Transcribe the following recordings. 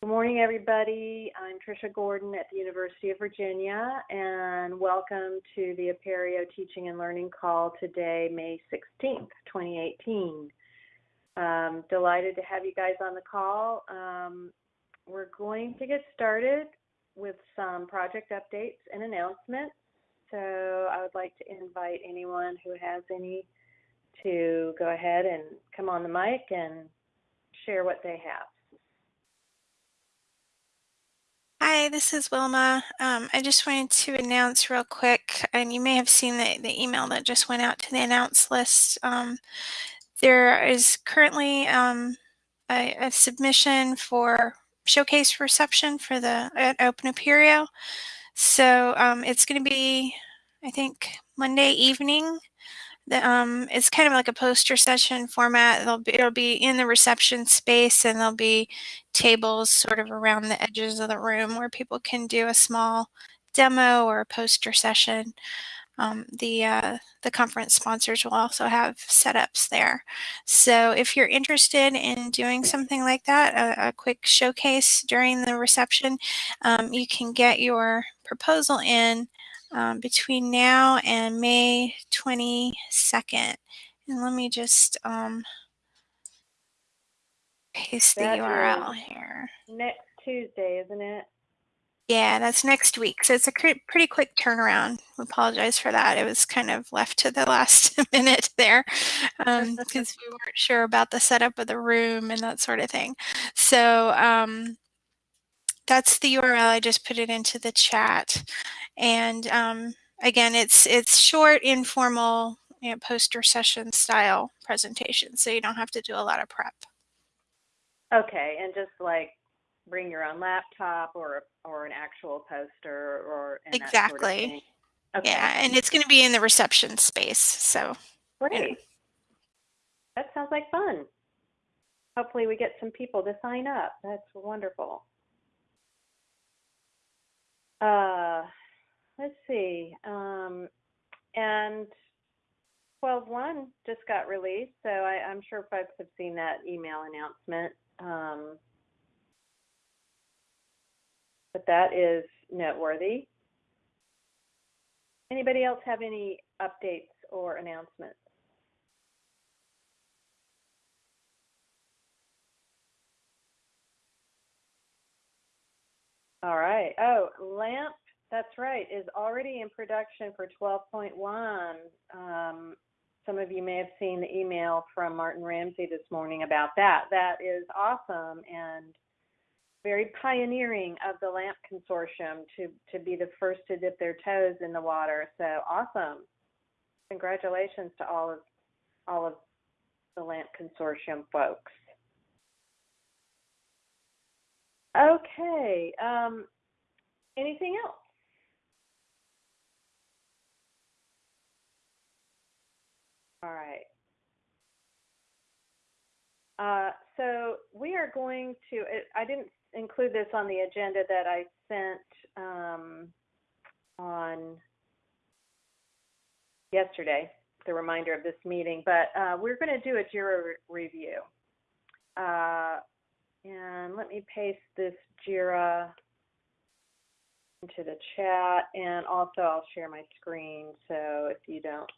Good morning, everybody. I'm Tricia Gordon at the University of Virginia, and welcome to the Apereo Teaching and Learning Call today, May 16th, 2018. Um, delighted to have you guys on the call. Um, we're going to get started with some project updates and announcements. So I would like to invite anyone who has any to go ahead and come on the mic and share what they have. Hi, this is Wilma. Um, I just wanted to announce real quick, and you may have seen the, the email that just went out to the announce list. Um, there is currently um, a, a, submission for showcase reception for the at Open Apereo. So um, it's going to be, I think, Monday evening the, um, it's kind of like a poster session format. It'll be, it'll be in the reception space and there'll be tables sort of around the edges of the room where people can do a small demo or a poster session. Um, the uh, the conference sponsors will also have setups there. So if you're interested in doing something like that, a, a quick showcase during the reception, um, you can get your proposal in um, between now and May 22nd. And let me just um, paste the That URL here. Next Tuesday, isn't it? Yeah, that's next week. So it's a pretty quick turnaround. We apologize for that. It was kind of left to the last minute there because um, we weren't sure about the setup of the room and that sort of thing. So um, that's the URL. I just put it into the chat. And um, again, it's it's short, informal, you know, poster session style presentation, so you don't have to do a lot of prep. Okay, and just like bring your own laptop or or an actual poster or exactly. Sort of okay. Yeah, and it's going to be in the reception space. So great. You know. That sounds like fun. Hopefully, we get some people to sign up. That's wonderful. Uh, let's see. Um, and 12.1 just got released, so I, am sure folks have seen that email announcement. Um, but that is noteworthy. Anybody else have any updates or announcements? All right. Oh, LAMP, that's right, is already in production for 12.1. Um, some of you may have seen the email from Martin Ramsey this morning about that. That is awesome and very pioneering of the LAMP consortium to, to be the first to dip their toes in the water. So awesome. Congratulations to all of all of the LAMP consortium folks. Okay. Um, anything else? All right. Uh, so we are going to, I didn't include this on the agenda that I sent um, on yesterday, the reminder of this meeting, but uh, we're going to do a JIRA re review. Uh, and let me paste this JIRA into the chat and also I'll share my screen so if you don't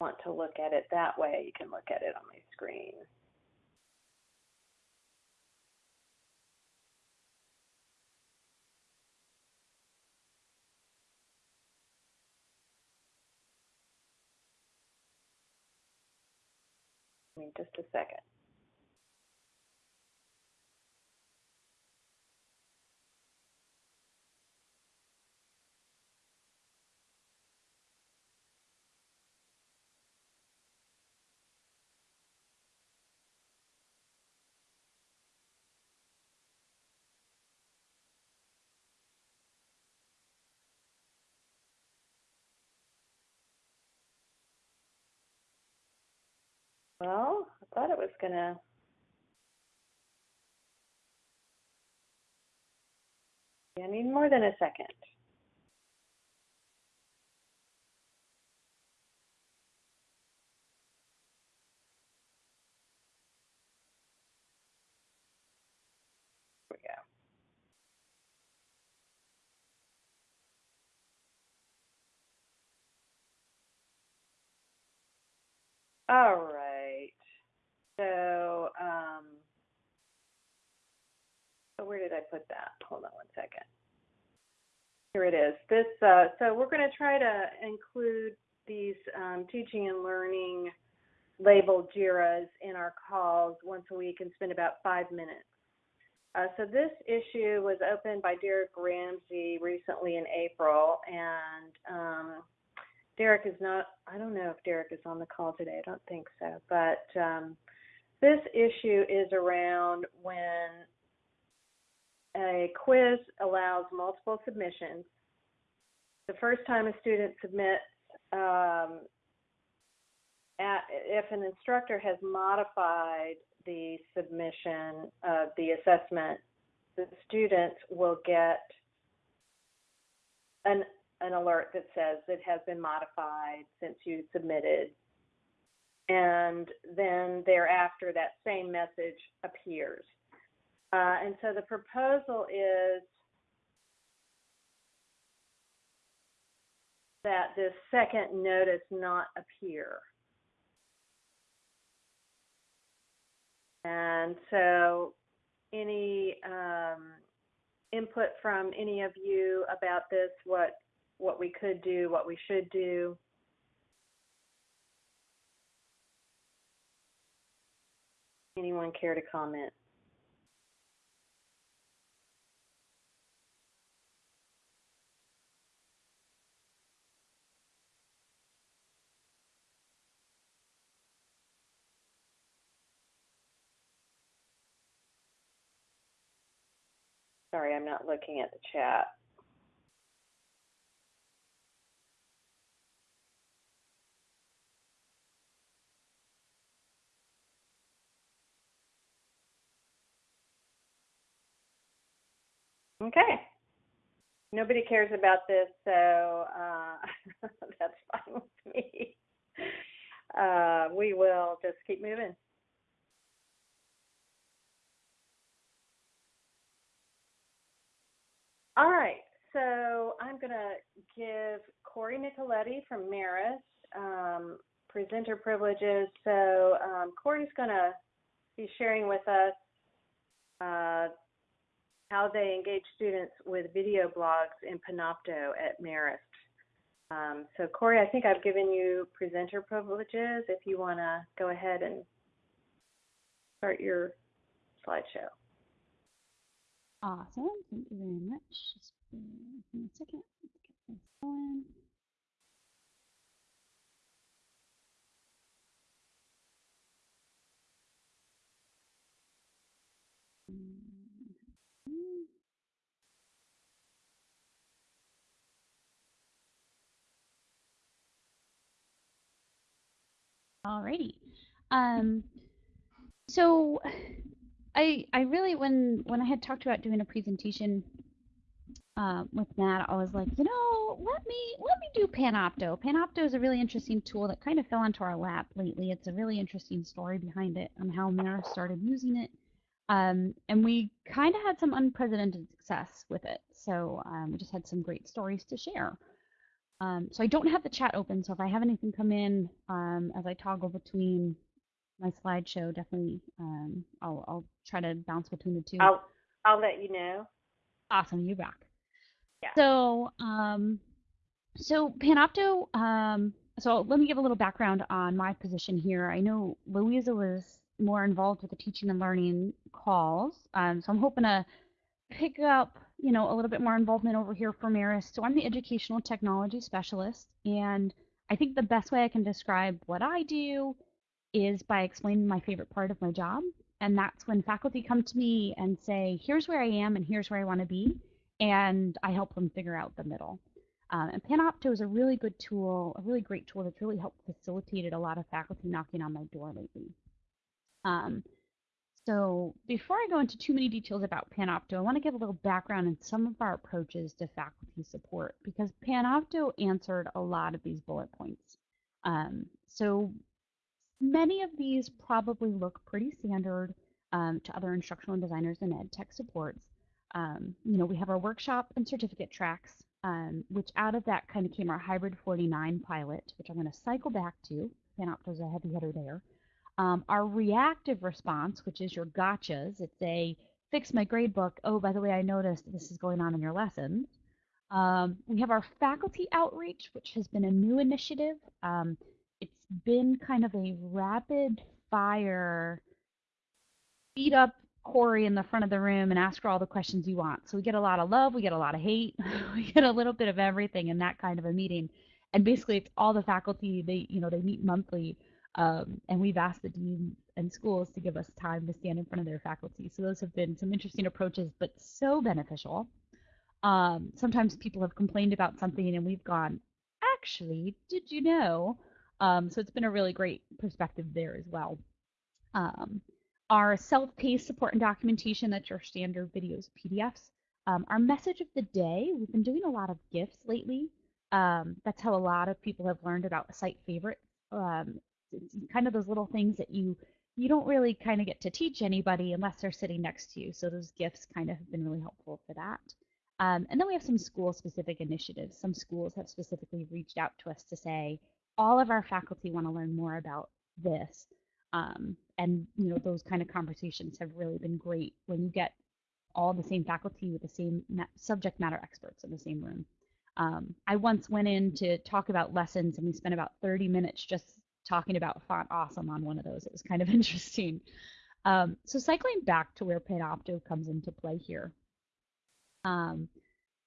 want to look at it that way, you can look at it on my screen. just a second. Well, I thought it was going to. I need more than a second. There we go. All right. Put that? Hold on one second. Here it is. This, uh, so we're going to try to include these um, teaching and learning labeled JIRAs in our calls once a week and spend about five minutes. Uh, so this issue was opened by Derek Ramsey recently in April, and um, Derek is not, I don't know if Derek is on the call today, I don't think so, but um, this issue is around when a quiz allows multiple submissions. The first time a student submits, um, at, if an instructor has modified the submission of the assessment, the student will get an, an alert that says it has been modified since you submitted. And then thereafter, that same message appears. Uh, and so the proposal is that this second notice not appear. And so, any um, input from any of you about this? What what we could do? What we should do? Anyone care to comment? Sorry, I'm not looking at the chat. Okay. Nobody cares about this, so uh, that's fine with me. Uh, we will just keep moving. All right, so I'm going to give Corey Nicoletti from Marist um, presenter privileges. So um, Corey's going to be sharing with us uh, how they engage students with video blogs in Panopto at Marist. Um, so Corey, I think I've given you presenter privileges if you want to go ahead and start your slideshow. Awesome. Thank you very much. Just me a second. Let's get this going. Alrighty. Um, so I I really when when I had talked about doing a presentation uh, with Matt, I was like, you know, let me let me do Panopto. Panopto is a really interesting tool that kind of fell into our lap lately. It's a really interesting story behind it on how Marist started using it, um, and we kind of had some unprecedented success with it. So um, we just had some great stories to share. Um, so I don't have the chat open, so if I have anything come in um, as I toggle between my slideshow, definitely um, I'll, I'll try to bounce between the two. I'll I'll let you know. Awesome, you rock. Yeah. So, um, so Panopto. Um, so let me give a little background on my position here. I know Louisa was more involved with the teaching and learning calls, um, so I'm hoping to pick up, you know, a little bit more involvement over here for Marist. So I'm the educational technology specialist, and I think the best way I can describe what I do is by explaining my favorite part of my job. And that's when faculty come to me and say, here's where I am and here's where I want to be. And I help them figure out the middle. Um, and Panopto is a really good tool, a really great tool that's really helped facilitated a lot of faculty knocking on my door lately. Um, so before I go into too many details about Panopto, I want to give a little background in some of our approaches to faculty support because Panopto answered a lot of these bullet points. Um, so Many of these probably look pretty standard um, to other instructional designers and ed tech supports. Um, you know, we have our workshop and certificate tracks, um, which out of that kind of came our hybrid 49 pilot, which I'm going to cycle back to. Panopto's a heavy hitter there. Um, our reactive response, which is your gotchas, it's a fix my gradebook. Oh, by the way, I noticed this is going on in your lessons. Um, we have our faculty outreach, which has been a new initiative. Um, it's been kind of a rapid fire, beat up Corey in the front of the room and ask her all the questions you want. So we get a lot of love, we get a lot of hate, we get a little bit of everything in that kind of a meeting. And basically, it's all the faculty. They, you know, they meet monthly, um, and we've asked the deans and schools to give us time to stand in front of their faculty. So those have been some interesting approaches, but so beneficial. Um, sometimes people have complained about something and we've gone, actually, did you know? Um, so it's been a really great perspective there as well. Um, our self-paced support and documentation, that's your standard videos, PDFs. Um, our message of the day, we've been doing a lot of GIFs lately. Um, that's how a lot of people have learned about site favorites. Um, it's kind of those little things that you you don't really kind of get to teach anybody unless they're sitting next to you. So those GIFs kind of have been really helpful for that. Um, and then we have some school-specific initiatives. Some schools have specifically reached out to us to say, all of our faculty want to learn more about this. Um, and you know those kind of conversations have really been great when you get all the same faculty with the same ma subject matter experts in the same room. Um, I once went in to talk about lessons and we spent about 30 minutes just talking about font awesome on one of those. It was kind of interesting. Um, so cycling back to where Panopto comes into play here. Um,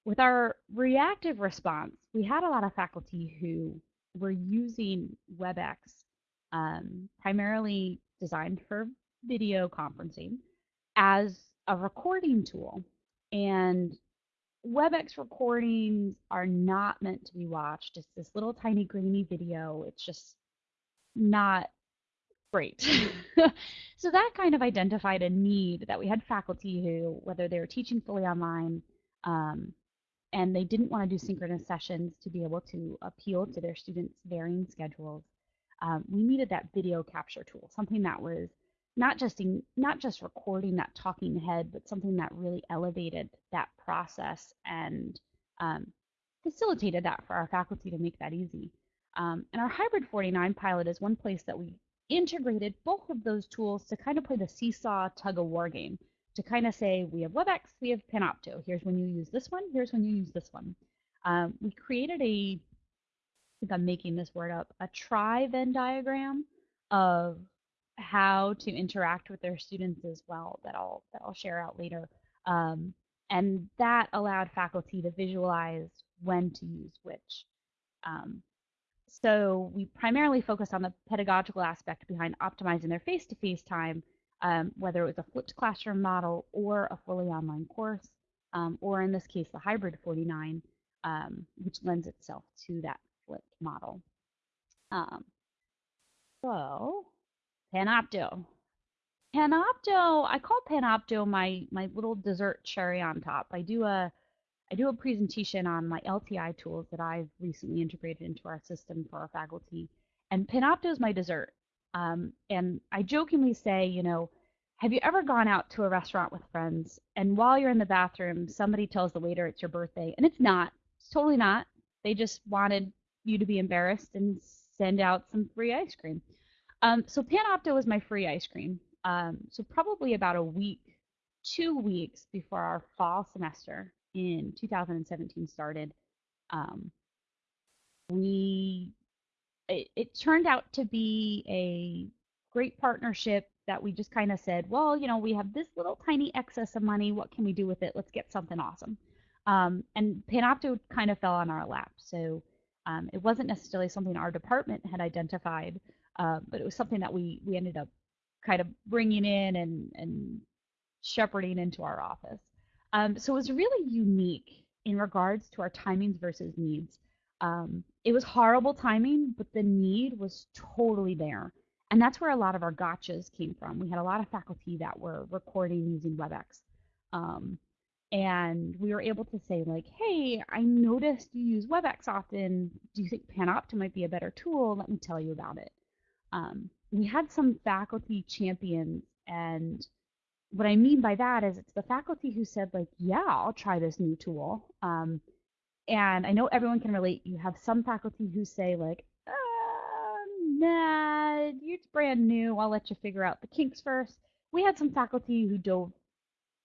with our reactive response, we had a lot of faculty who were using WebEx um, primarily designed for video conferencing as a recording tool. And WebEx recordings are not meant to be watched. It's this little tiny grainy video. It's just not great. so that kind of identified a need that we had faculty who, whether they were teaching fully online um, and they didn't want to do synchronous sessions to be able to appeal to their students' varying schedules, um, we needed that video capture tool, something that was not just in, not just recording that talking head, but something that really elevated that process and um, facilitated that for our faculty to make that easy. Um, and our hybrid 49 pilot is one place that we integrated both of those tools to kind of play the seesaw tug of war game to kind of say we have WebEx, we have Panopto. Here's when you use this one. Here's when you use this one. Um, we created a, I think I'm making this word up, a try Venn diagram of how to interact with their students as well that I'll that I'll share out later. Um, and that allowed faculty to visualize when to use which. Um, so we primarily focused on the pedagogical aspect behind optimizing their face-to-face time, um, whether it was a flipped classroom model or a fully online course, um, or in this case, the hybrid 49, um, which lends itself to that flipped model. Um, so, Panopto. Panopto, I call Panopto my, my little dessert cherry on top. I do a I do a presentation on my LTI tools that I've recently integrated into our system for our faculty. And Panopto is my dessert. Um, and I jokingly say, you know, have you ever gone out to a restaurant with friends and while you're in the bathroom, somebody tells the waiter it's your birthday? And it's not. It's totally not. They just wanted you to be embarrassed and send out some free ice cream. Um, so Panopto was my free ice cream. Um, so probably about a week, two weeks before our fall semester, in 2017 started, um, we it, it turned out to be a great partnership that we just kind of said, well, you know, we have this little tiny excess of money. What can we do with it? Let's get something awesome. Um, and Panopto kind of fell on our lap. So um, it wasn't necessarily something our department had identified, uh, but it was something that we we ended up kind of bringing in and and shepherding into our office. Um, so it was really unique in regards to our timings versus needs. Um, it was horrible timing, but the need was totally there. And that's where a lot of our gotchas came from. We had a lot of faculty that were recording using WebEx. Um, and we were able to say, like, hey, I noticed you use WebEx often. Do you think Panopto might be a better tool? Let me tell you about it. Um, we had some faculty champions and what I mean by that is it's the faculty who said like, yeah, I'll try this new tool. Um, and I know everyone can relate. You have some faculty who say like, uh, nah, it's brand new. I'll let you figure out the kinks first. We had some faculty who dove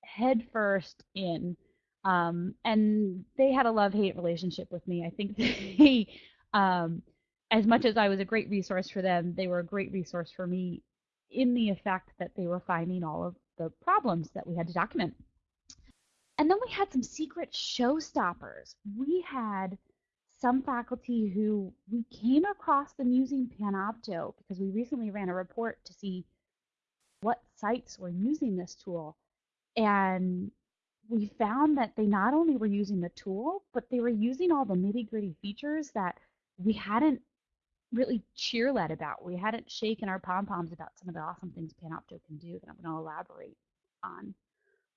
headfirst in, um, and they had a love-hate relationship with me. I think they, um, as much as I was a great resource for them, they were a great resource for me in the effect that they were finding all of the problems that we had to document. And then we had some secret showstoppers. We had some faculty who we came across them using Panopto because we recently ran a report to see what sites were using this tool. And we found that they not only were using the tool, but they were using all the nitty gritty features that we hadn't really cheer led about. We hadn't shaken our pom poms about some of the awesome things Panopto can do that I'm going to elaborate on.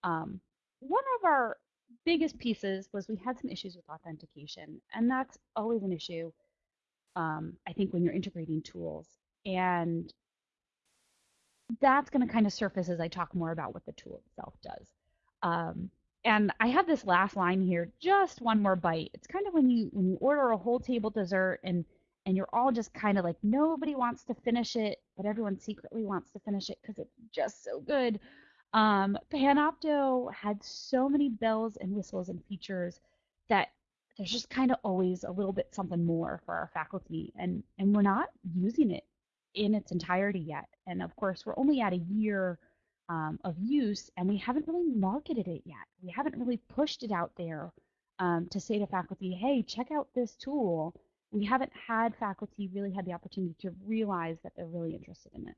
Um, one of our biggest pieces was we had some issues with authentication, and that's always an issue. Um, I think when you're integrating tools, and that's going to kind of surface as I talk more about what the tool itself does. Um, and I have this last line here, just one more bite. It's kind of when you when you order a whole table dessert and and you're all just kind of like nobody wants to finish it, but everyone secretly wants to finish it because it's just so good. Um, Panopto had so many bells and whistles and features that there's just kind of always a little bit something more for our faculty, and and we're not using it in its entirety yet. And of course, we're only at a year um, of use, and we haven't really marketed it yet. We haven't really pushed it out there um, to say to faculty, "Hey, check out this tool." We haven't had faculty really had the opportunity to realize that they're really interested in it.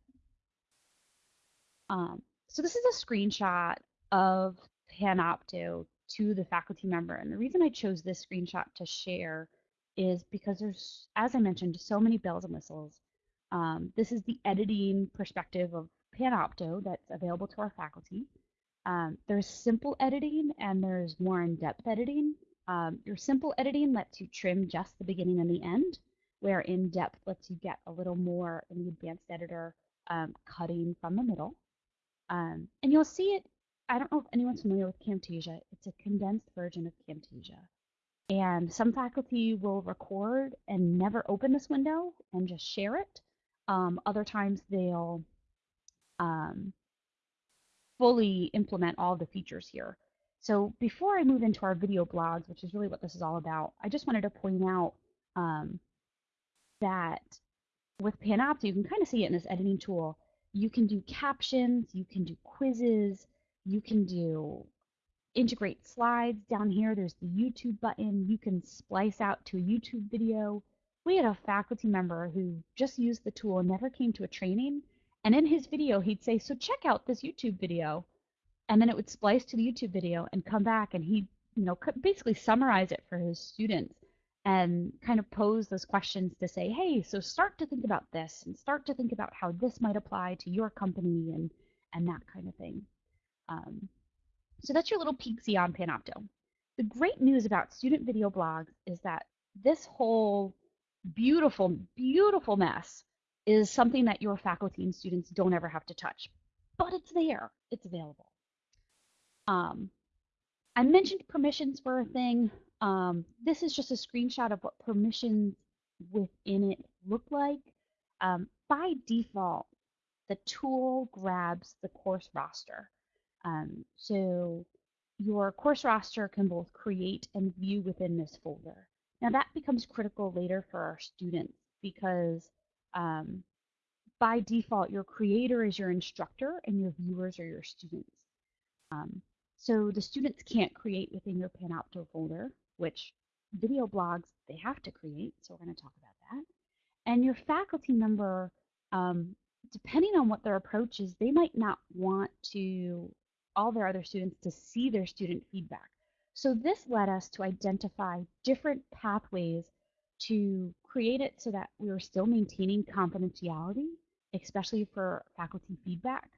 Um, so this is a screenshot of Panopto to the faculty member. And the reason I chose this screenshot to share is because there's, as I mentioned, so many bells and whistles. Um, this is the editing perspective of Panopto that's available to our faculty. Um, there's simple editing and there's more in-depth editing. Um, your simple editing lets you trim just the beginning and the end, where in-depth lets you get a little more in the advanced editor, um, cutting from the middle. Um, and you'll see it, I don't know if anyone's familiar with Camtasia. It's a condensed version of Camtasia. And some faculty will record and never open this window and just share it. Um, other times they'll um, fully implement all the features here. So before I move into our video blogs, which is really what this is all about, I just wanted to point out um, that with Panopto, you can kind of see it in this editing tool you can do captions, you can do quizzes, you can do integrate slides. Down here, there's the YouTube button. You can splice out to a YouTube video. We had a faculty member who just used the tool and never came to a training. And in his video, he'd say, so check out this YouTube video. And then it would splice to the YouTube video and come back and he'd, you know, basically summarize it for his students and kind of pose those questions to say, hey, so start to think about this and start to think about how this might apply to your company and, and that kind of thing. Um, so that's your little peeksy on Panopto. The great news about student video blogs is that this whole beautiful, beautiful mess is something that your faculty and students don't ever have to touch, but it's there, it's available. Um, I mentioned permissions were a thing. Um, this is just a screenshot of what permissions within it look like. Um, by default, the tool grabs the course roster. Um, so your course roster can both create and view within this folder. Now that becomes critical later for our students because um, by default, your creator is your instructor and your viewers are your students. Um, so the students can't create within your Panopto folder which video blogs they have to create. So we're going to talk about that. And your faculty member, um, depending on what their approach is, they might not want to all their other students to see their student feedback. So this led us to identify different pathways to create it so that we were still maintaining confidentiality, especially for faculty feedback.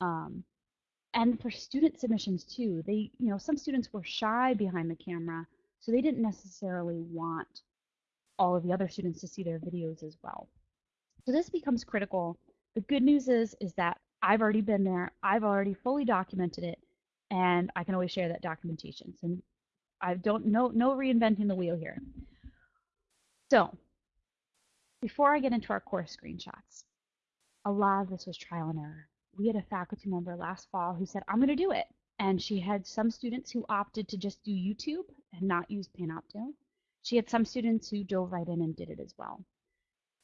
Um, and for student submissions too. They, you know, some students were shy behind the camera so they didn't necessarily want all of the other students to see their videos as well. So this becomes critical. The good news is, is that I've already been there. I've already fully documented it, and I can always share that documentation. So I don't no no reinventing the wheel here. So before I get into our course screenshots, a lot of this was trial and error. We had a faculty member last fall who said, I'm going to do it. And she had some students who opted to just do YouTube and not use Panopto. She had some students who dove right in and did it as well.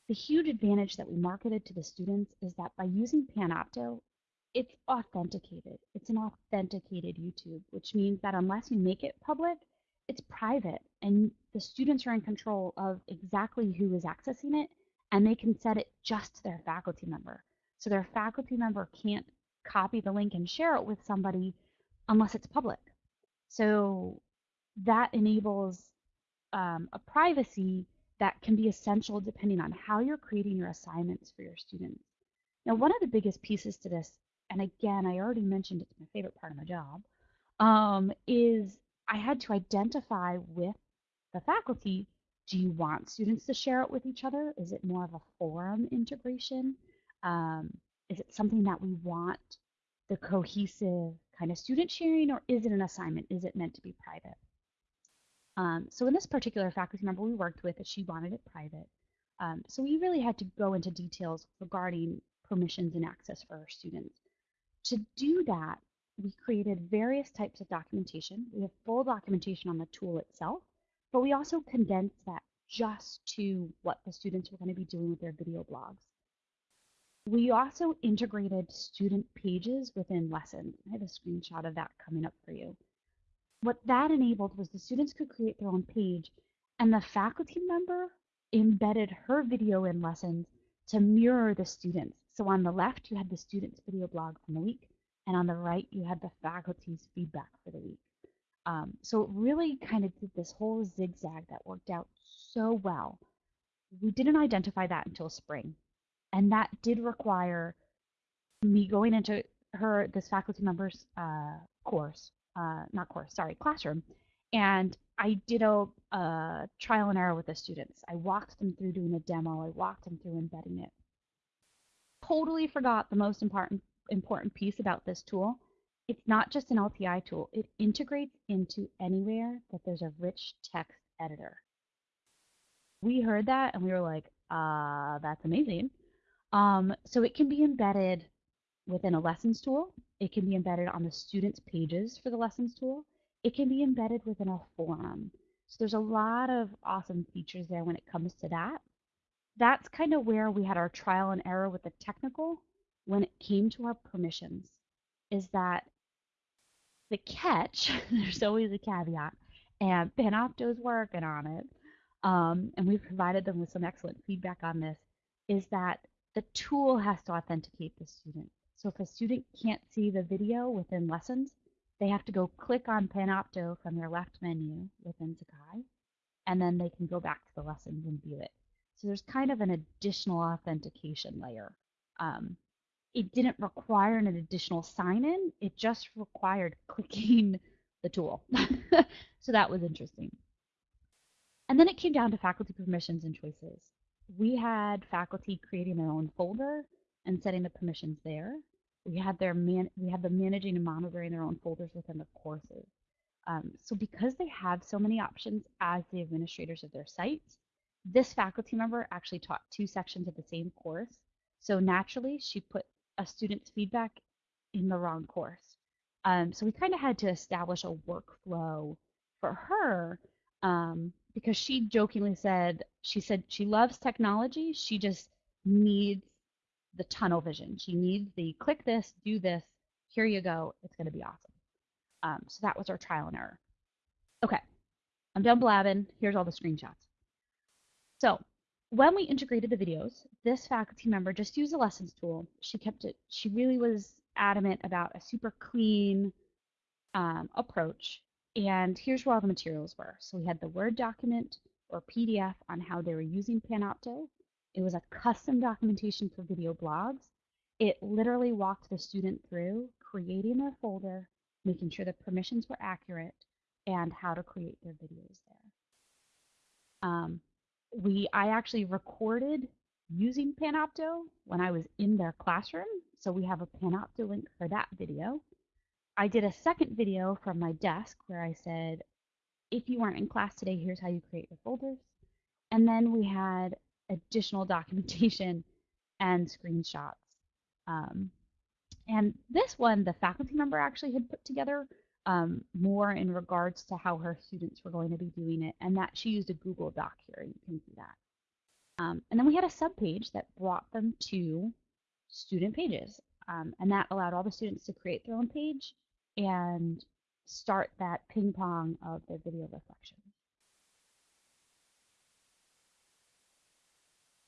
The huge advantage that we marketed to the students is that by using Panopto, it's authenticated. It's an authenticated YouTube, which means that unless you make it public, it's private and the students are in control of exactly who is accessing it and they can set it just to their faculty member. So their faculty member can't copy the link and share it with somebody unless it's public. So that enables um, a privacy that can be essential depending on how you're creating your assignments for your students. Now, one of the biggest pieces to this, and again, I already mentioned it's my favorite part of my job, um, is I had to identify with the faculty do you want students to share it with each other? Is it more of a forum integration? Um, is it something that we want the cohesive kind of student sharing, or is it an assignment? Is it meant to be private? Um, so in this particular faculty member we worked with, she wanted it private. Um, so we really had to go into details regarding permissions and access for our students. To do that, we created various types of documentation. We have full documentation on the tool itself, but we also condensed that just to what the students were going to be doing with their video blogs. We also integrated student pages within lessons. I have a screenshot of that coming up for you. What that enabled was the students could create their own page and the faculty member embedded her video in lessons to mirror the students. So on the left, you had the student's video blog from the week, and on the right, you had the faculty's feedback for the week. Um, so it really kind of did this whole zigzag that worked out so well. We didn't identify that until spring. And that did require me going into her, this faculty member's uh, course, uh, not course, sorry, classroom. And I did a, a trial and error with the students. I walked them through doing a demo. I walked them through embedding it. Totally forgot the most important important piece about this tool it's not just an LTI tool, it integrates into anywhere that there's a rich text editor. We heard that and we were like, uh, that's amazing. Um, so it can be embedded within a lessons tool. It can be embedded on the students' pages for the lessons tool. It can be embedded within a forum. So there's a lot of awesome features there when it comes to that. That's kind of where we had our trial and error with the technical when it came to our permissions is that the catch, there's always a caveat, and Panopto's working on it, um, and we've provided them with some excellent feedback on this, is that the tool has to authenticate the student. So if a student can't see the video within lessons, they have to go click on Panopto from their left menu within Sakai, and then they can go back to the lessons and view it. So there's kind of an additional authentication layer. Um, it didn't require an additional sign in, it just required clicking the tool. so that was interesting. And then it came down to faculty permissions and choices. We had faculty creating their own folder and setting the permissions there. We had their man we had them managing and monitoring their own folders within the courses. Um, so because they have so many options as the administrators of their sites, this faculty member actually taught two sections of the same course. So naturally, she put a student's feedback in the wrong course. Um, so we kind of had to establish a workflow for her um, because she jokingly said, she said she loves technology. She just needs the tunnel vision. She needs the click this, do this, here you go. It's going to be awesome. Um, so that was our trial and error. Okay, I'm done blabbing. Here's all the screenshots. So when we integrated the videos, this faculty member just used the lessons tool. She kept it, she really was adamant about a super clean um, approach. And here's where all the materials were. So we had the Word document or PDF on how they were using Panopto. It was a custom documentation for video blogs. It literally walked the student through creating their folder, making sure the permissions were accurate, and how to create their videos there. Um, we I actually recorded using Panopto when I was in their classroom. So we have a Panopto link for that video. I did a second video from my desk where I said, if you weren't in class today, here's how you create your folders. And then we had additional documentation and screenshots. Um, and this one, the faculty member actually had put together um, more in regards to how her students were going to be doing it, and that she used a Google Doc here. You can see that. Um, and then we had a subpage that brought them to student pages, um, and that allowed all the students to create their own page and start that ping pong of their video reflection.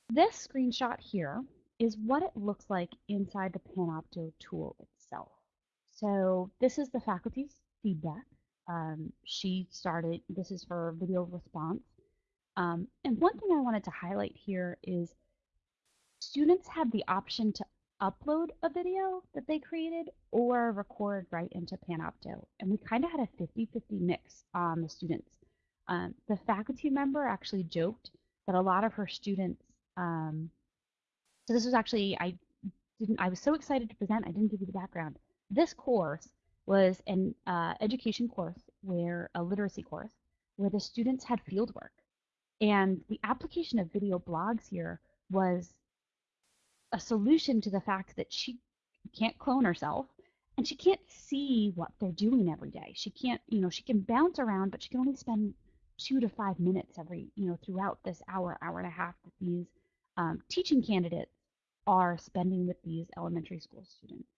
This screenshot here is what it looks like inside the Panopto tool itself. So this is the faculty's feedback. Um, she started, this is her video response. Um, and one thing I wanted to highlight here is students have the option to upload a video that they created or record right into Panopto. And we kind of had a 50-50 mix on the students. Um, the faculty member actually joked that a lot of her students, um, so this was actually, I didn't, I was so excited to present, I didn't give you the background. This course was an uh, education course where, a literacy course, where the students had fieldwork. And the application of video blogs here was a solution to the fact that she can't clone herself and she can't see what they're doing every day. She can't, you know, she can bounce around, but she can only spend two to five minutes every, you know, throughout this hour, hour and a half that these um, teaching candidates are spending with these elementary school students.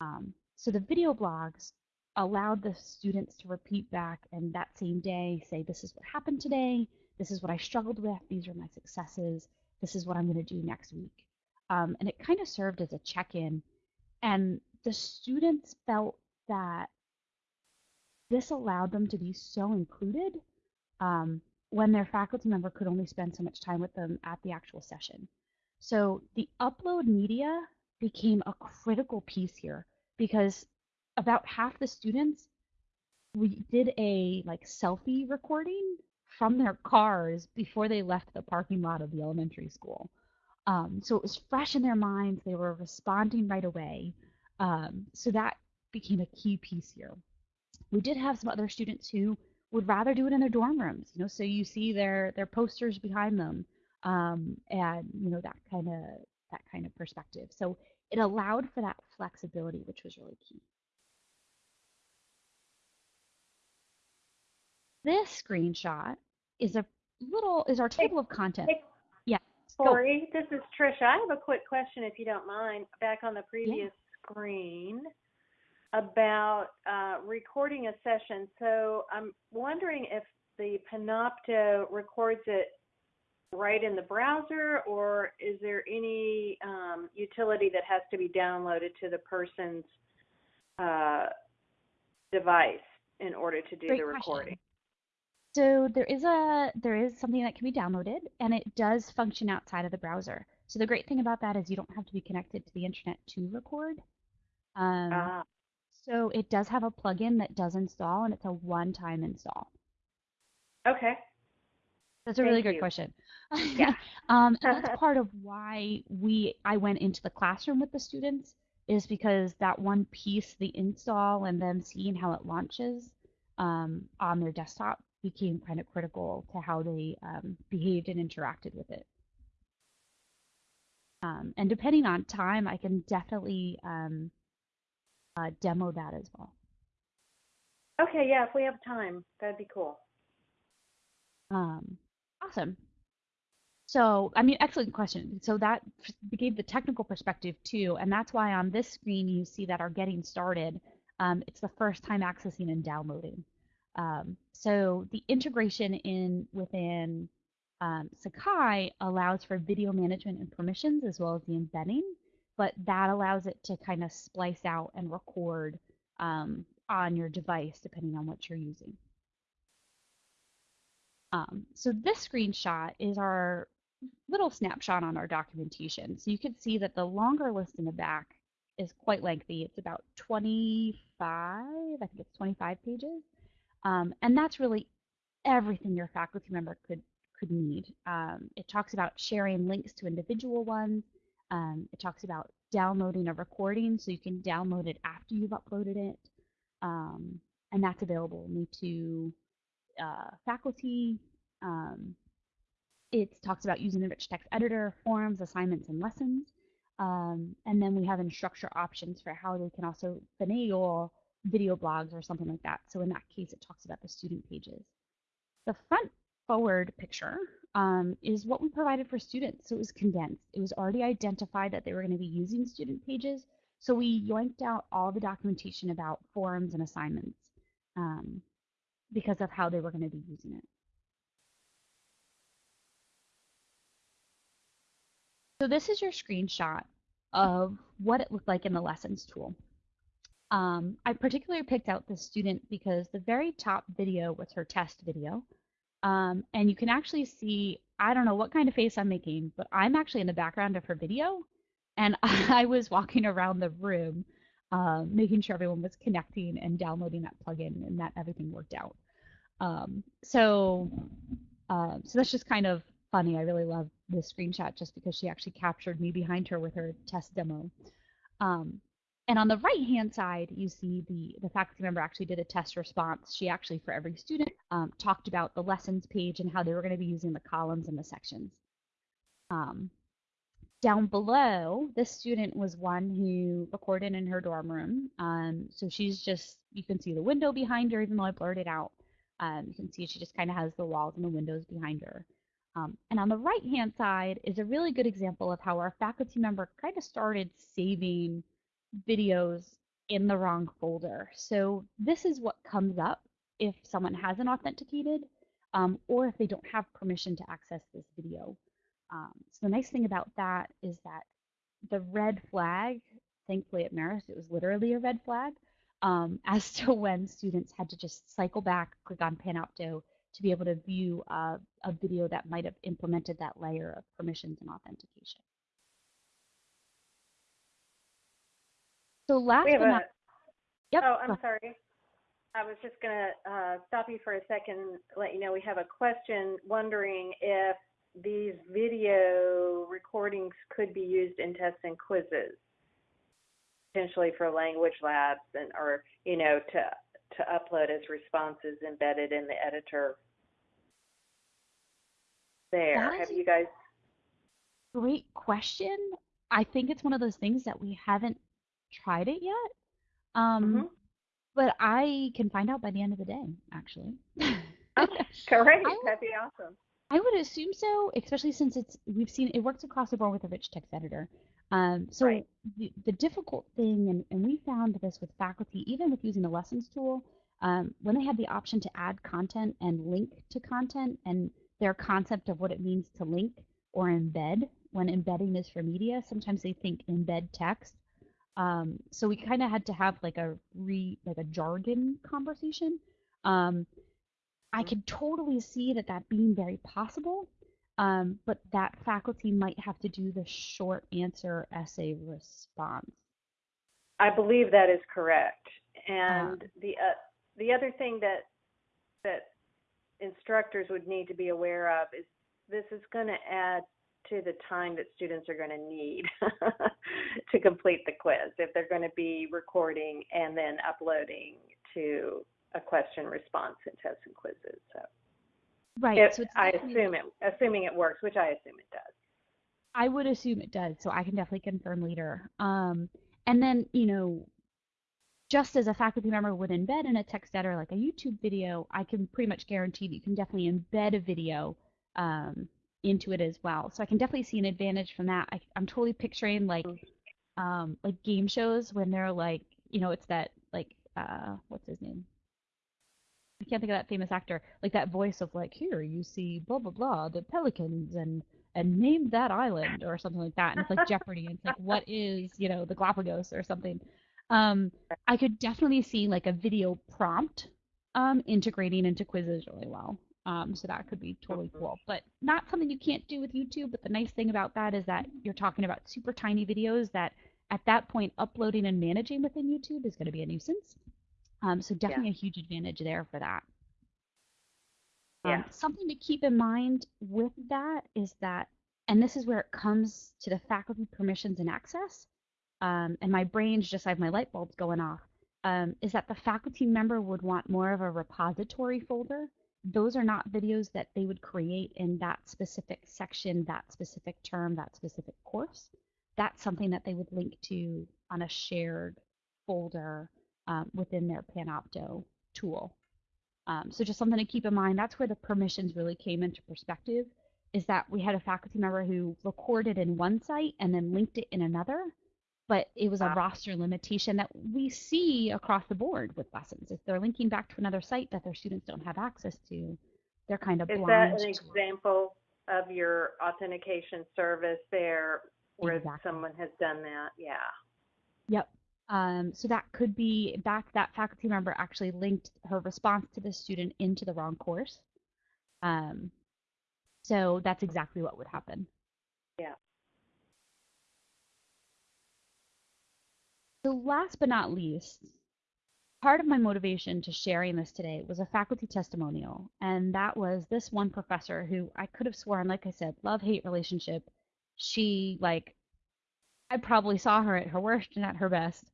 Um, so the video blogs allowed the students to repeat back and that same day say, this is what happened today, this is what I struggled with, these are my successes, this is what I'm going to do next week. Um, and it kind of served as a check-in. And the students felt that this allowed them to be so included um, when their faculty member could only spend so much time with them at the actual session. So the upload media became a critical piece here because about half the students we did a like selfie recording from their cars before they left the parking lot of the elementary school. Um, so it was fresh in their minds. They were responding right away. Um, so that became a key piece here. We did have some other students who would rather do it in their dorm rooms, you know, so you see their their posters behind them, um, and you know that kind of that kind of perspective. So it allowed for that flexibility, which was really key. This screenshot is a little is our table of content. Corey, this is Trisha. I have a quick question, if you don't mind, back on the previous yeah. screen about uh, recording a session. So I'm wondering if the Panopto records it right in the browser, or is there any um, utility that has to be downloaded to the person's uh, device in order to do Great the recording? Question. So there is a there is something that can be downloaded and it does function outside of the browser. So the great thing about that is you don't have to be connected to the internet to record. Um, uh, so it does have a plugin that does install and it's a one-time install. Okay. That's a Thank really great you. question. Yeah. um, that's part of why we I went into the classroom with the students is because that one piece, the install and them seeing how it launches um, on their desktop became kind of critical to how they um, behaved and interacted with it. Um, and depending on time, I can definitely um, uh, demo that as well. Okay, yeah, if we have time, that'd be cool. Um, awesome. So, I mean, excellent question. So that gave the technical perspective too, and that's why on this screen you see that our getting started, um, it's the first time accessing and downloading. Um, so the integration in within um, Sakai allows for video management and permissions as well as the embedding, but that allows it to kind of splice out and record um, on your device depending on what you're using. Um, so this screenshot is our little snapshot on our documentation. So you can see that the longer list in the back is quite lengthy. It's about 25, I think it's 25 pages. Um, and that's really everything your faculty member could could need. Um, it talks about sharing links to individual ones. Um, it talks about downloading a recording so you can download it after you've uploaded it. Um, and that's available only to uh, faculty. Um, it talks about using the rich text editor, forms, assignments, and lessons. Um, and then we have instructor options for how they can also finagle video blogs or something like that. So in that case, it talks about the student pages. The front forward picture um, is what we provided for students. So it was condensed. It was already identified that they were going to be using student pages. So we yanked out all the documentation about forums and assignments um, because of how they were going to be using it. So this is your screenshot of what it looked like in the lessons tool. Um, I particularly picked out this student because the very top video was her test video. Um, and you can actually see, I don't know what kind of face I'm making, but I'm actually in the background of her video. And I was walking around the room, um, making sure everyone was connecting and downloading that plugin and that everything worked out. Um, so, uh, so that's just kind of funny. I really love this screenshot just because she actually captured me behind her with her test demo. Um, and on the right hand side, you see the, the faculty member actually did a test response. She actually, for every student, um, talked about the lessons page and how they were going to be using the columns and the sections. Um, down below, this student was one who recorded in her dorm room. Um, so she's just, you can see the window behind her, even though I blurred it out. Um, you can see she just kind of has the walls and the windows behind her. Um, and on the right hand side is a really good example of how our faculty member kind of started saving videos in the wrong folder. So this is what comes up if someone hasn't authenticated um, or if they don't have permission to access this video. Um, so the nice thing about that is that the red flag, thankfully at Marist, it was literally a red flag um, as to when students had to just cycle back, click on Panopto to be able to view uh, a video that might have implemented that layer of permissions and authentication. So last but not, yep. Oh, I'm sorry. I was just going to uh, stop you for a second and let you know we have a question wondering if these video recordings could be used in tests and quizzes, potentially for language labs and or you know to to upload as responses embedded in the editor. There, have you guys? Great question. I think it's one of those things that we haven't tried it yet. Um, mm-hmm. But I can find out by the end of the day, actually. oh, great. That'd be awesome. I would assume so, especially since it's we've seen it works across the board with a rich text editor. Um, so right. the, the difficult thing, and, and we found this with faculty, even with using the lessons tool, um, when they had the option to add content and link to content, and their concept of what it means to link or embed, when embedding is for media, sometimes they think embed text, um, so we kind of had to have like a re like a jargon conversation. Um, I mm-hmm. could totally see that that being very possible, um, but that faculty might have to do the short answer essay response. I believe that is correct. And uh, the uh, the other thing that that instructors would need to be aware of is this is going to add to the time that students are going to need to complete the quiz if they're going to be recording and then uploading to a question response and tests and quizzes. So, right. If, so I assume it, assuming it works, which I assume it does. I would assume it does, so I can definitely confirm later. Um, and then, you know, just as a faculty member would embed in a text editor like a YouTube video, I can pretty much guarantee that you can definitely embed a video um, into it as well. So I can definitely see an advantage from that. I, am totally picturing like um, like game shows when they're like, you know, it's that like uh, what's his name? I can't think of that famous actor. Like that voice of like, here you see blah blah blah, the pelicans and and name that island or something like that. And it's like Jeopardy. And it's like, what is you know the Galapagos or something. Um, I could definitely see like a video prompt um, integrating into quizzes really well. Um, so that could be totally cool, but not something you can't do with YouTube. But the nice thing about that is that you're talking about super tiny videos that at that point uploading and managing within YouTube is going to be a nuisance. Um, so definitely yeah. a huge advantage there for that. Um, yeah. Um, something to keep in mind with that is that, and this is where it comes to the faculty permissions and access. Um, and my brain's just I have my light bulbs going off. Um, is that the faculty member would want more of a repository folder those are not videos that they would create in that specific section, that specific term, that specific course. That's something that they would link to on a shared folder um, within their Panopto tool. Um, so just something to keep in mind. That's where the permissions really came into perspective. Is that we had a faculty member who recorded in one site and then linked it in another, but it was a roster limitation that we see across the board with lessons. If they're linking back to another site that their students don't have access to, they're kind of Is that an example of your authentication service there where Exactly. someone has done that? Yeah. Yep. Um, so that could be back that faculty member actually linked her response to the student into the wrong course. Um, so that's exactly what would happen. Yeah. So last but not least, part of my motivation to sharing this today was a faculty testimonial, and that was this one professor who I could have sworn, like I said, love-hate relationship. She like I probably saw her at her worst and at her best.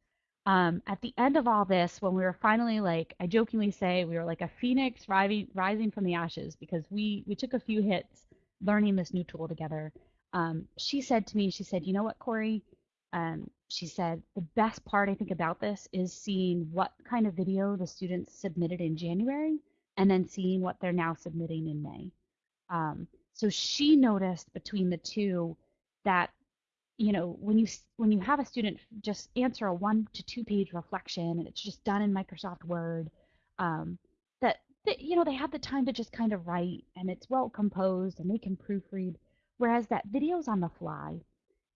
Um, at the end of all this, when we were finally like, I jokingly say we were like a phoenix rising rising from the ashes because we we took a few hits learning this new tool together. Um, she said to me, she said, you know what, Corey? Um, she said the best part I think about this is seeing what kind of video the students submitted in January and then seeing what they're now submitting in May. Um, so she noticed between the two that you know when you when you have a student just answer a one to two page reflection and it's just done in Microsoft Word um, that, that you know they have the time to just kind of write and it's well composed and they can proofread whereas that video's on the fly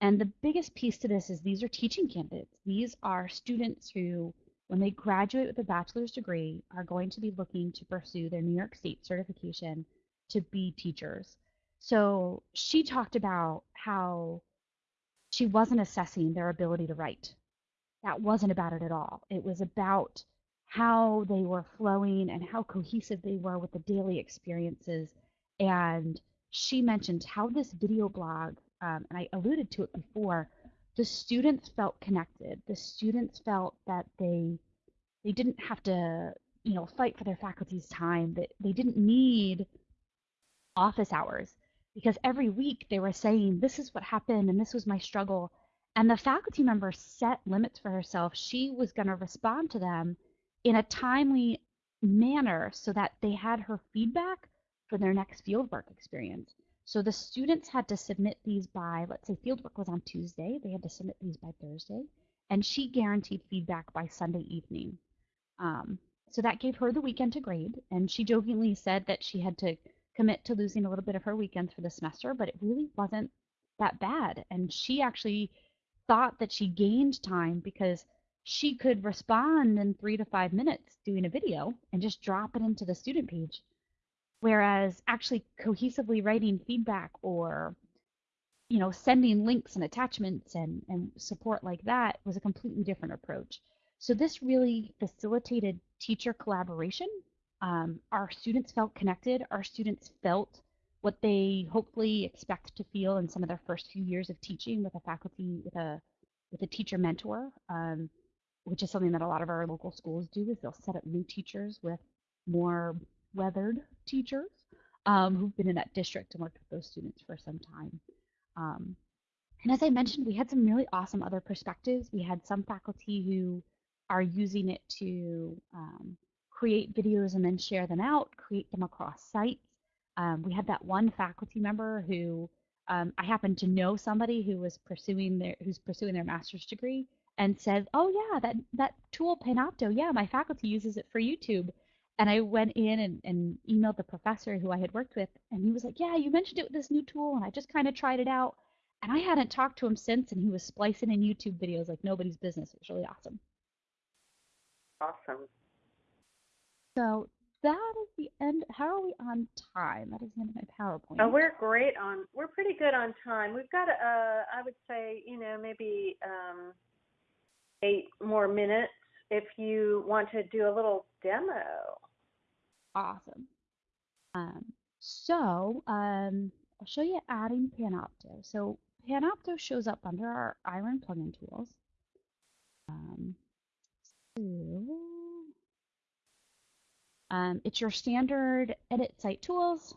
and the biggest piece to this is these are teaching candidates these are students who when they graduate with a bachelor's degree are going to be looking to pursue their New York State certification to be teachers so she talked about how she wasn't assessing their ability to write. That wasn't about it at all. It was about how they were flowing and how cohesive they were with the daily experiences. And she mentioned how this video blog, um, and I alluded to it before, the students felt connected. The students felt that they they didn't have to, you know, fight for their faculty's time. That they didn't need office hours because every week they were saying, This is what happened and this was my struggle. And the faculty member set limits for herself. She was going to respond to them in a timely manner so that they had her feedback for their next fieldwork experience. So the students had to submit these by, let's say fieldwork was on Tuesday, they had to submit these by Thursday, and she guaranteed feedback by Sunday evening. Um, so that gave her the weekend to grade, and she jokingly said that she had to commit to losing a little bit of her weekends for the semester, but it really wasn't that bad. And she actually thought that she gained time because she could respond in three to five minutes doing a video and just drop it into the student page. Whereas actually cohesively writing feedback or you know sending links and attachments and, and support like that was a completely different approach. So this really facilitated teacher collaboration um, our students felt connected. Our students felt what they hopefully expect to feel in some of their first few years of teaching with a faculty, with a with a teacher mentor, um, which is something that a lot of our local schools do. Is they'll set up new teachers with more weathered teachers um, who've been in that district and worked with those students for some time. Um, and as I mentioned, we had some really awesome other perspectives. We had some faculty who are using it to um, create videos and then share them out, create them across sites. Um, we had that one faculty member who um, I happened to know somebody who was pursuing their who's pursuing their master's degree and said, "Oh yeah, that that tool Panopto, yeah, my faculty uses it for YouTube." And I went in and, and emailed the professor who I had worked with, and he was like, "Yeah, you mentioned it with this new tool, and I just kind of tried it out." And I hadn't talked to him since, and he was splicing in YouTube videos like nobody's business. It was really awesome. Awesome. So that is the end. How are we on time? That is the end of my PowerPoint. Oh, we're great on. We're pretty good on time. We've got, uh, I would say, you know, maybe um, eight more minutes if you want to do a little demo. Awesome. Um, so um, I'll show you adding Panopto. So Panopto shows up under our iLearn plugin tools. Um, so, Um, it's your standard edit site tools.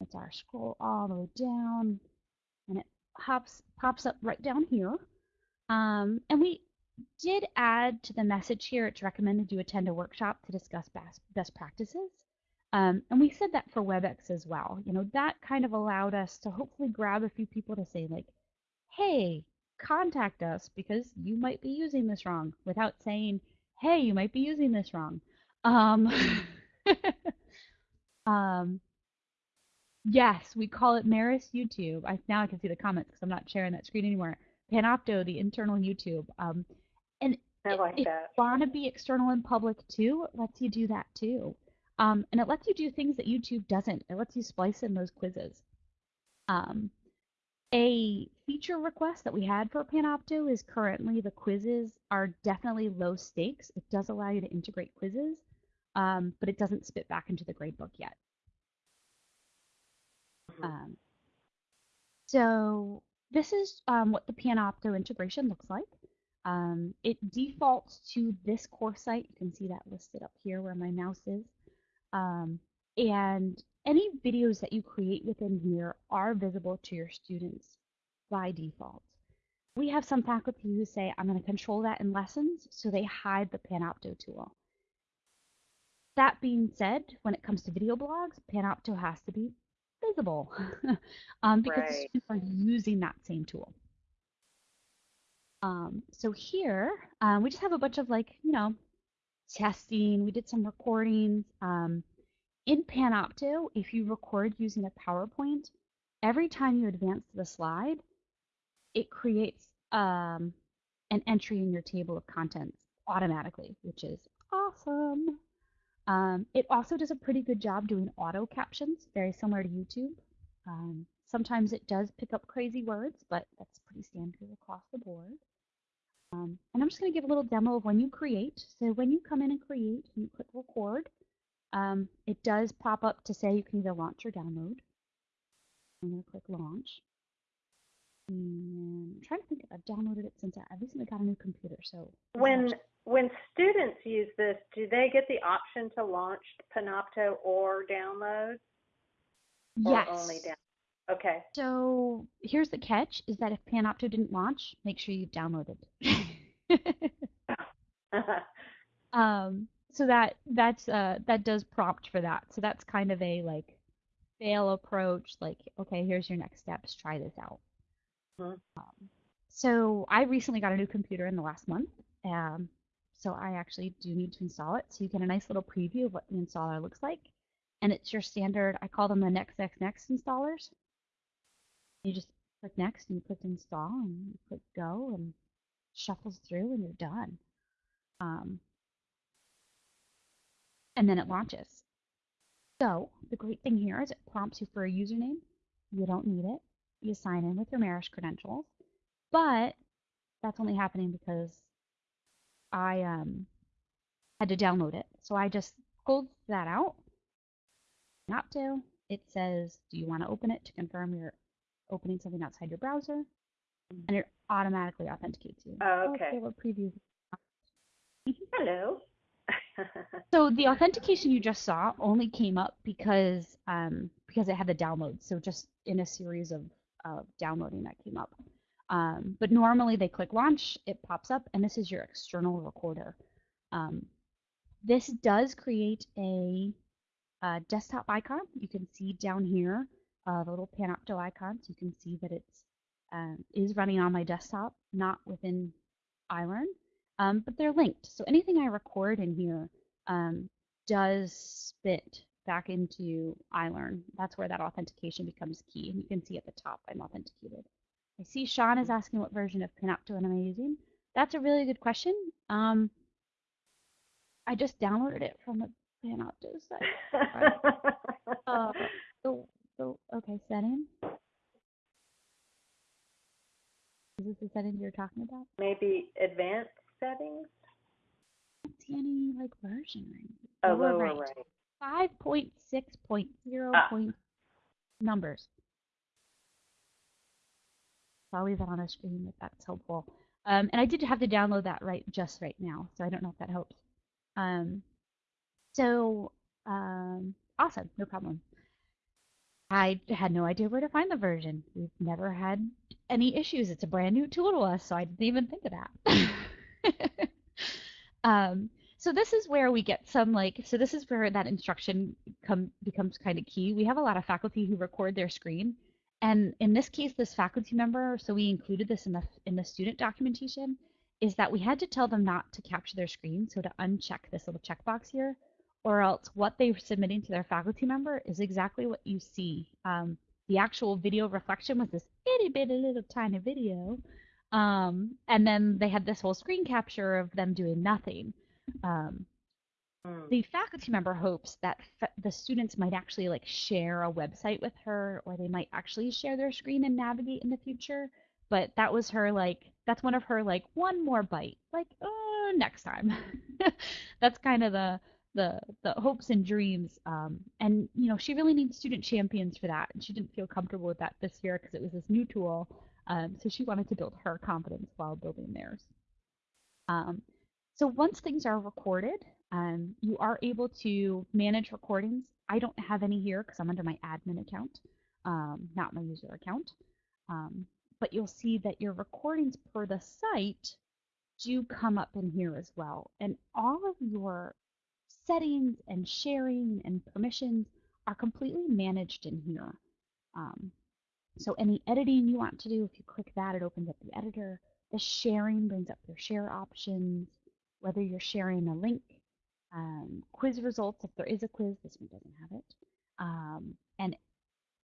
It's our scroll all the way down, and it hops pops up right down here. Um, and we did add to the message here, it's recommended you attend a workshop to discuss best, best practices. Um, and we said that for WebEx as well. You know, that kind of allowed us to hopefully grab a few people to say like, hey, contact us because you might be using this wrong without saying, hey, you might be using this wrong. Um, um, yes, we call it Marist YouTube. I, now I can see the comments because I'm not sharing that screen anymore. Panopto, the internal YouTube. Um, and I like if that. you want to be external and public too, it lets you do that too. Um, and it lets you do things that YouTube doesn't. It lets you splice in those quizzes. Um, a feature request that we had for Panopto is currently the quizzes are definitely low stakes. It does allow you to integrate quizzes, um, but it doesn't spit back into the gradebook yet. Mhm. Um, so this is um, what the Panopto integration looks like. Um, it defaults to this course site. You can see that listed up here where my mouse is. Um, and any videos that you create within here are visible to your students by default. We have some faculty who say, I'm going to control that in lessons, so they hide the Panopto tool. That being said, when it comes to video blogs, Panopto has to be visible um, because Right. students are using that same tool. Um, so here, um, we just have a bunch of like, you know, testing. We did some recordings. Um, in Panopto, if you record using a PowerPoint, every time you advance to the slide, it creates um, an entry in your table of contents automatically, which is awesome. Um, it also does a pretty good job doing auto captions, very similar to YouTube. Um, sometimes it does pick up crazy words, but that's pretty standard across the board. Um, and I'm just going to give a little demo of when you create. So when you come in and create, and you click record, um, it does pop up to say you can either launch or download. I'm going to click launch. And I'm trying to think if I've downloaded it since I recently got a new computer. So When when students use this, do they get the option to launch Panopto or download, or yes. only down? Okay. So here's the catch: is that if Panopto didn't launch, make sure you've downloaded. um, so that that's uh, that does prompt for that. So that's kind of a like fail approach. Like, okay, here's your next steps. Try this out. Mhm. Um, so I recently got a new computer in the last month. Um, so I actually do need to install it. So you get a nice little preview of what the installer looks like. And it's your standard, I call them the next, next, next installers. You just click next and you click install and you click go and shuffles through and you're done. Um, and then it launches. So the great thing here is it prompts you for a username. You don't need it. You sign in with your Marist credentials. But that's only happening because I um, had to download it. So I just pulled that out. Not to. It says, do you want to open it to confirm you're opening something outside your browser? And it automatically authenticates you. Oh, okay. give a preview. Hello. So the authentication you just saw only came up because um, because it had the download. So just in a series of uh, downloading that came up. Um, but normally they click launch, it pops up, and this is your external recorder. Um, this does create a, uh desktop icon. You can see down here uh, the little Panopto icon. So you can see that it's um, is running on my desktop, not within iLearn. Um, but they're linked. So anything I record in here um, does spit back into iLearn. That's where that authentication becomes key. And you can see at the top, I'm authenticated. I see Sean is asking what version of Panopto am I using. That's a really good question. Um, I just downloaded it from the Panopto site. Uh, the, the, okay, settings. Is this the settings you're talking about? Maybe advanced settings? I don't see any like version range. Oh, Lower lower right. right. Five point six point zero Ah. point numbers. So I'll leave that on the screen if that's helpful. Um, and I did have to download that right just right now, so I don't know if that helps. Um, So, um, awesome, no problem. I had no idea where to find the version. We've never had any issues. It's a brand new tool to us, so I didn't even think of that. um, so this is where we get some like, so this is where that instruction come becomes kind of key. We have a lot of faculty who record their screen, and in this case, this faculty member, so we included this in the in the student documentation, is that we had to tell them not to capture their screen, so to uncheck this little checkbox here or else what they're submitting to their faculty member is exactly what you see. Um, the actual video reflection was this itty bitty little tiny video. Um, and then they had this whole screen capture of them doing nothing. Um, Mm. the faculty member hopes that fa- the students might actually like share a website with her or they might actually share their screen and navigate in the future but that was her like that's one of her like one more bite like oh next time that's kind of the the the hopes and dreams um, and you know she really needs student champions for that and she didn't feel comfortable with that this year because it was this new tool um, so she wanted to build her confidence while building theirs. Um, so once things are recorded um, you are able to manage recordings. I don't have any here because i'm under my admin account um, not my user account um, but you'll see that your recordings per the site do come up in here as well and all of your settings and sharing and permissions are completely managed in here. Um, so any editing you want to do, if you click that, it opens up the editor. The sharing brings up your share options, whether you're sharing a link, um, quiz results, if there is a quiz, this one doesn't have it. Um, and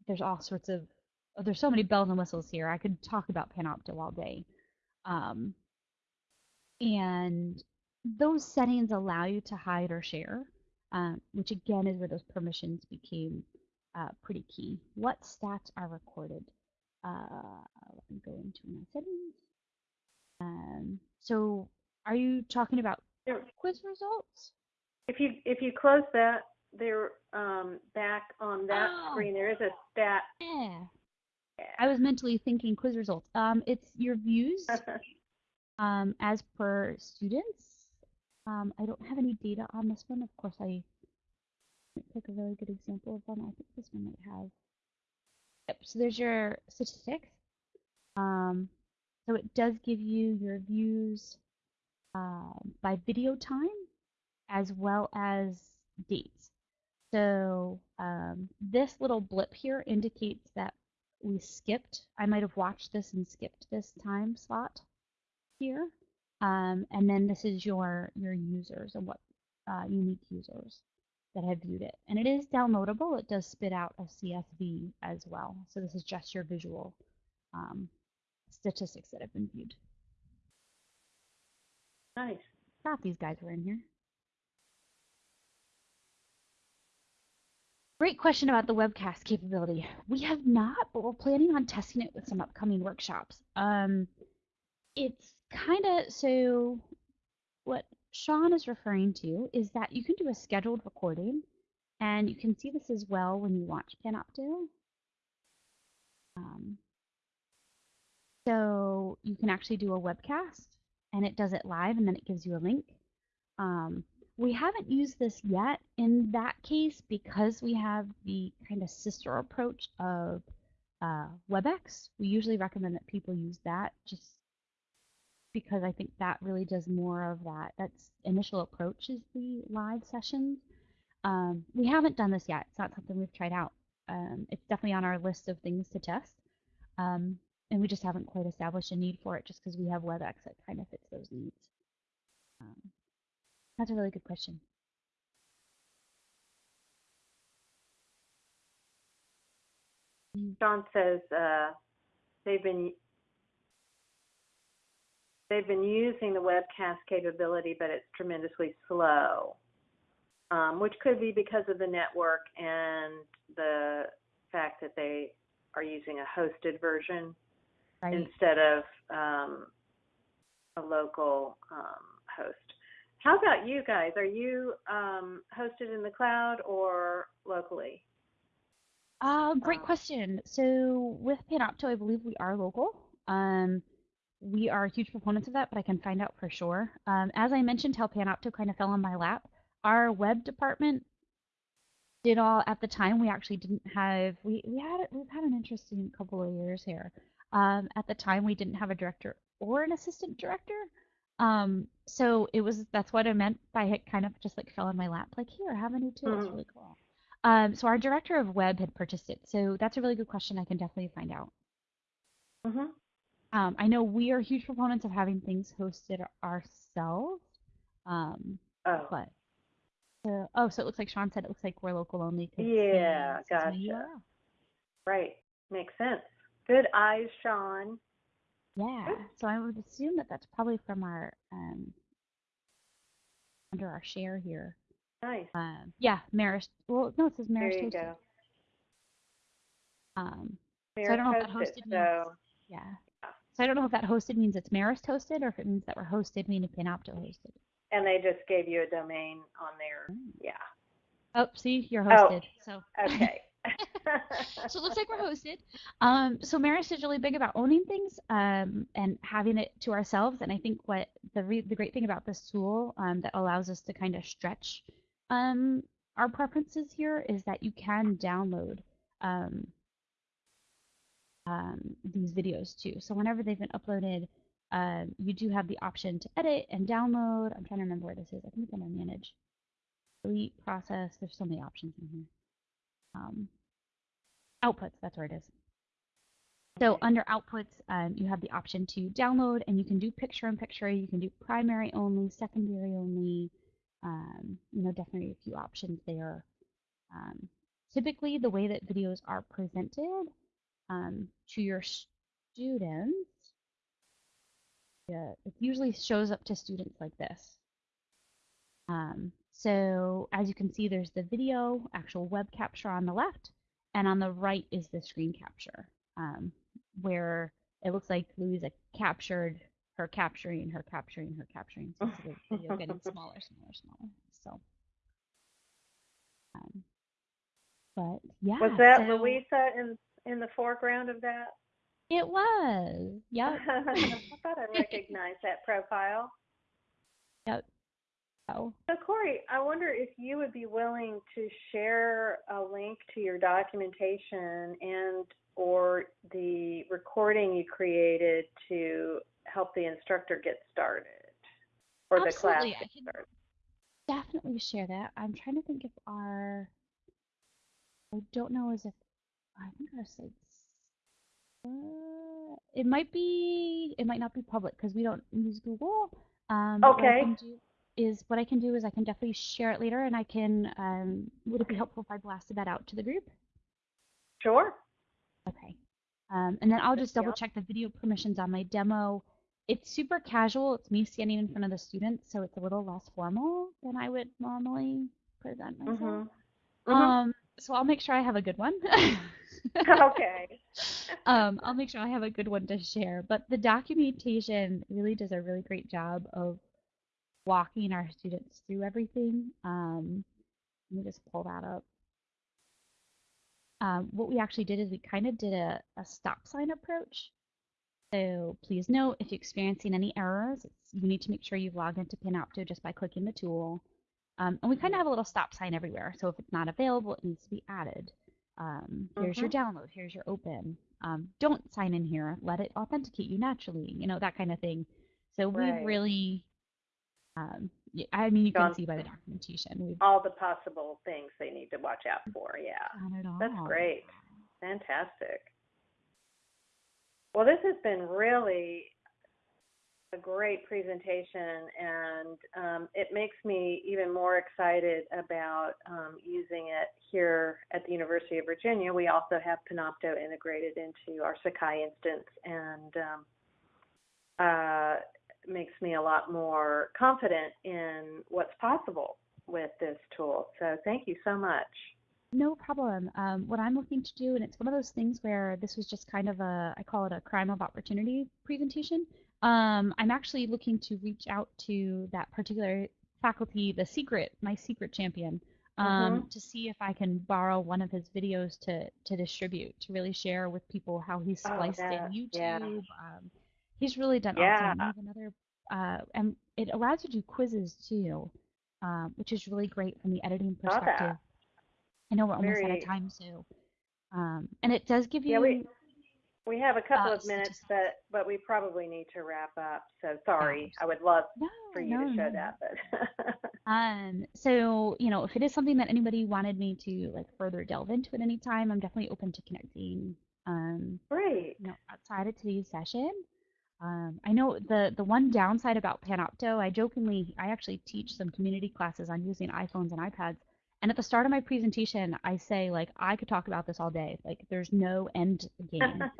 there's all sorts of, oh, there's so many bells and whistles here. I could talk about Panopto all day. Um, and those settings allow you to hide or share, um, which again is where those permissions became uh, pretty key. What stats are recorded? Uh, let me go into my settings. Um, so are you talking about quiz results? If you if you close that, there um, back on that Oh. screen there is a stat. Yeah. I was mentally thinking quiz results. Um, it's your views um, as per students. Um, I don't have any data on this one. Of course, I pick a really good example of one. I think this one might have. Yep. So there's your statistics. Um, so it does give you your views um, by video time as well as dates. So um, this little blip here indicates that we skipped. I might have watched this and skipped this time slot here. Um, and then this is your your users and what uh, unique users that have viewed it. And it is downloadable. It does spit out a CSV as well. So this is just your visual um, statistics that have been viewed. nice. Thought these guys were in here. Great question about the webcast capability. We have not, but we're planning on testing it with some upcoming workshops. Um, it's kind of so what Sean is referring to is that you can do a scheduled recording, and you can see this as well when you watch Panopto. Um, so you can actually do a webcast, and it does it live, and then it gives you a link. Um, we haven't used this yet in that case because we have the kind of sister approach of uh, WebEx. We usually recommend that people use that just because I think that really does more of that. That's initial approach is the live sessions. Um, we haven't done this yet. It's not something we've tried out. Um, it's definitely on our list of things to test. Um, and we just haven't quite established a need for it just because we have WebEx that kind of fits those needs. Um, that's a really good question. John says uh, they've been they've been using the webcast capability, but it's tremendously slow, um, which could be because of the network and the fact that they are using a hosted version Right. instead of um, a local um, host. How about you guys? Are you um, hosted in the cloud or locally? Uh, great Um, question. So with Panopto, I believe we are local. Um, we are huge proponents of that, but I can find out for sure. Um, as I mentioned, how Panopto kind of fell on my lap. our web department did all at the time. We actually didn't have we we had we've had an interesting couple of years here. Um, at the time, we didn't have a director or an assistant director. Um, so it was that's what I meant by it kind of just like fell in my lap. Like here, have a new tool. It's Mhm. really cool. Um, so our director of web had purchased it. So that's a really good question. I can definitely find out. hmm Um, I know we are huge proponents of having things hosted ourselves. Um, Oh, but uh, oh, so it looks like Sean said it looks like we're local only. Yeah, he says no gotcha. Right. Makes sense. Good eyes, Sean. Yeah, so I would assume that that's probably from our um under our share here. Nice. Um, yeah, Marist. Well, no, it says There Marist you hosted. go. Um, Mayor I don't know if that hosted means- so yeah. So I don't know if that hosted means it's Marist hosted or if it means that we're hosted meaning Panopto hosted. and they just gave you a domain on there. Mm. Yeah. Oh, see, you're Oh. hosted. So Okay. so it looks like we're hosted. Um, so Marist is really big about owning things um, and having it to ourselves. And I think what the re- the great thing about this tool um, that allows us to kind of stretch um, our preferences here is that you can download um, these videos too. So whenever they've been uploaded, um, you do have the option to edit and download. I'm trying to remember where this is. I think it's under manage, delete, process. There's so many options in here. Um, outputs, that's where it is. So under outputs, um, you have the option to download and you can do picture in picture, you can do primary only, secondary only, um, you know, definitely a few options there. Um, typically the way that videos are presented um, to your students, yeah, it usually shows up to students like this. Um, so as you can see, there's the video, actual web capture on the left, and on the right is the screen capture, um, where it looks like Louisa captured her capturing, her capturing, her capturing. So the video getting smaller, smaller, smaller. So, um, but yeah. Was that so Louisa in in the foreground of that? It was. Yep. I thought I recognized that profile. Yep. Oh. So Corey, I wonder if you would be willing to share a link to your documentation and or the recording you created to help the instructor get started or the class get started. definitely share that. I'm trying to think if our I don't know as if I think our sites uh, it might be it might not be public because we don't use Google. Um, what Okay. is what I can do is I can definitely share it later and I can um, would it be helpful if I blasted that out to the group? Sure. Okay. Um, and then I'll just double check the video permissions on my demo. It's super casual. It's me standing in front of the students, so it's a little less formal than I would normally present myself. Mhm. Mhm. Um, so I'll make sure I have a good one. okay. um, I'll make sure I have a good one to share. But the documentation really does a really great job of walking our students through everything. Um, let me just pull that up. Um, what we actually did is we kind of did a, a stop sign approach. So please note if you're experiencing any errors, it's, you need to make sure you've logged into Panopto just by clicking the tool. Um, and we kind of have a little stop sign everywhere. So if it's not available, it needs to be added. Um, here's your download, here's your open. Um, don't sign in here, let it authenticate you naturally, you know, that kind of thing. So Right. we've really, um, I mean, you can see by the documentation, we've All the possible things they need to watch out for. Yeah. done it all. That's great. Fantastic. Well, this has been really a great presentation, and um, it makes me even more excited about um, using it here at the University of Virginia. We also have Panopto integrated into our Sakai instance, and um, uh, makes me a lot more confident in what's possible with this tool. So, thank you so much. No problem. Um, what I'm looking to do, and it's one of those things where this was just kind of a, I call it a crime of opportunity presentation. Um, I'm actually looking to reach out to that particular faculty, the secret, my secret champion, um, to see if I can borrow one of his videos to to distribute, to really share with people how he's Oh, spliced in yeah. YouTube. Um, he's really done Yeah. awesome. We have another, uh, and it allows you to do quizzes too. um, which is really great from the editing perspective. I know we're almost out of time, so um, and it does give you. Yeah, we, we have a couple Uh, of minutes, but, but we probably need to wrap up. So sorry, I would love no, for you no, to show no. that, but. Um, so, you know, if it is something that anybody wanted me to like further delve into at any time, I'm definitely open to connecting, um, Great. you know, outside of today's session. Um, I know the the one downside about Panopto, I jokingly, I actually teach some community classes on using iPhones and iPads. And at the start of my presentation, I say like I could talk about this all day. Like there's no end game.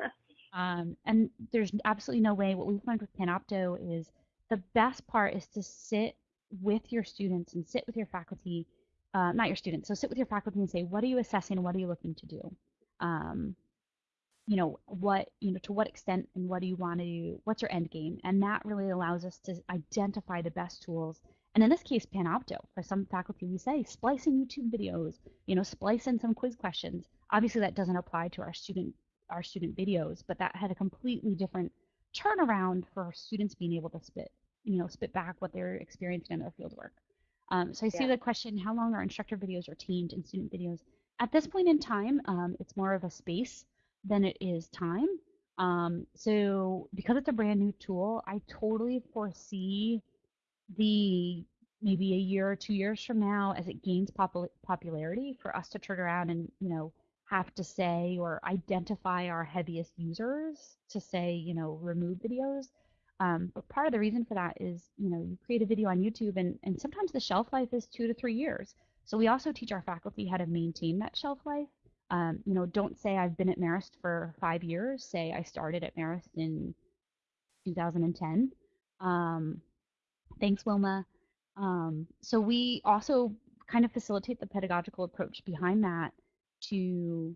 Um, and there's absolutely no way. What we've learned with Panopto is the best part is to sit with your students and sit with your faculty, uh, not your students. So sit with your faculty and say, what are you assessing? What are you looking to do? Um, you know what you know to what extent and what do you want to do what's your end game and that really allows us to identify the best tools and in this case panopto for some faculty we say splice in youtube videos you know splice in some quiz questions obviously that doesn't apply to our student our student videos but that had a completely different turnaround for students being able to spit you know spit back what they're experiencing in their fieldwork um, so i see Yeah. the question how long are instructor videos retained in student videos at this point in time um, it's more of a space than it is time. Um, so because it's a brand new tool, I totally foresee the maybe a year or two years from now, as it gains popul- popularity, for us to turn around and you know have to say or identify our heaviest users to say you know remove videos. Um, but part of the reason for that is you know you create a video on YouTube and and sometimes the shelf life is two to three years. So we also teach our faculty how to maintain that shelf life. Um, you know, don't say I've been at Marist for five years. Say I started at Marist in 2010. Um, thanks, Wilma. Um, so we also kind of facilitate the pedagogical approach behind that to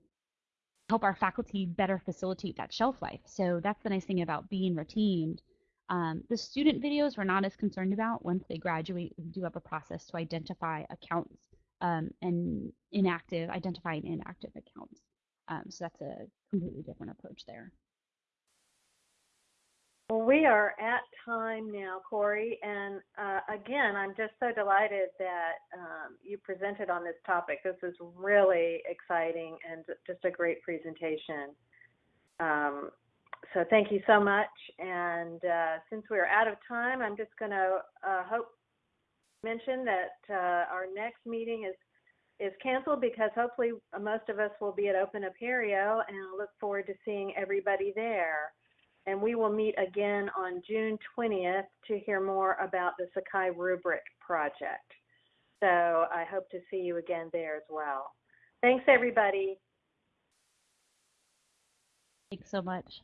help our faculty better facilitate that shelf life. So that's the nice thing about being retained. Um, the student videos we're not as concerned about. Once they graduate, we do have a process to identify accounts um, and inactive, identifying inactive accounts. Um, so that's a completely different approach there. Well, we are at time now, Corey, and uh, again, I'm just so delighted that um, you presented on this topic. This is really exciting and just a great presentation. Um, so thank you so much. And uh, since we're out of time, I'm just going to uh, hope mention that uh, our next meeting is is canceled because hopefully most of us will be at Open Apereo, and I look forward to seeing everybody there and we will meet again on June 20th to hear more about the Sakai Rubric project. So I hope to see you again there as well. Thanks, everybody. Thanks so much.